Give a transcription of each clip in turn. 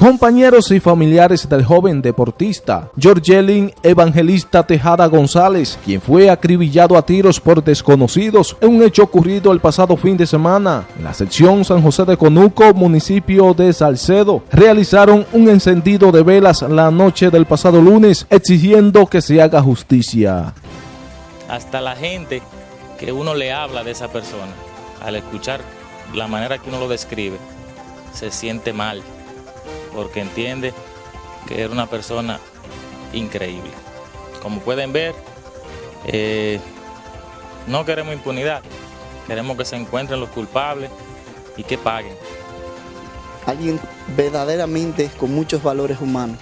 Compañeros y familiares del joven deportista Georgelin Evangelista Tejada González, quien fue acribillado a tiros por desconocidos en un hecho ocurrido el pasado fin de semana en la sección San José de Conuco, municipio de Salcedo, realizaron un encendido de velas la noche del pasado lunes exigiendo que se haga justicia. Hasta la gente que uno le habla de esa persona, al escuchar la manera que uno lo describe, se siente mal porque entiende que era una persona increíble. Como pueden ver, eh, no queremos impunidad, queremos que se encuentren los culpables y que paguen. Alguien verdaderamente con muchos valores humanos.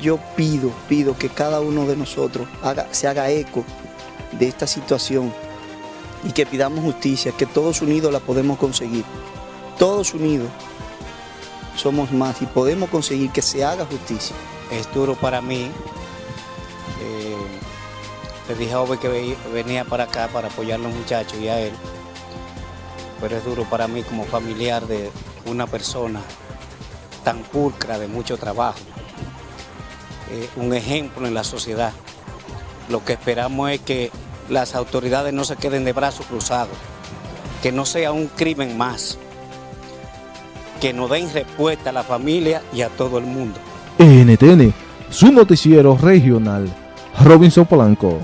Yo pido, pido que cada uno de nosotros se haga eco de esta situación y que pidamos justicia, que todos unidos la podemos conseguir. Todos unidos somos más y podemos conseguir que se haga justicia. Es duro para mí. Eh, le dije a Ove que venía para acá para apoyar a los muchachos y a él. Pero es duro para mí como familiar de una persona tan pulcra, de mucho trabajo. Eh, un ejemplo en la sociedad. Lo que esperamos es que las autoridades no se queden de brazos cruzados, que no sea un crimen más que nos den respuesta a la familia y a todo el mundo. NTN, su noticiero regional, Robinson Polanco.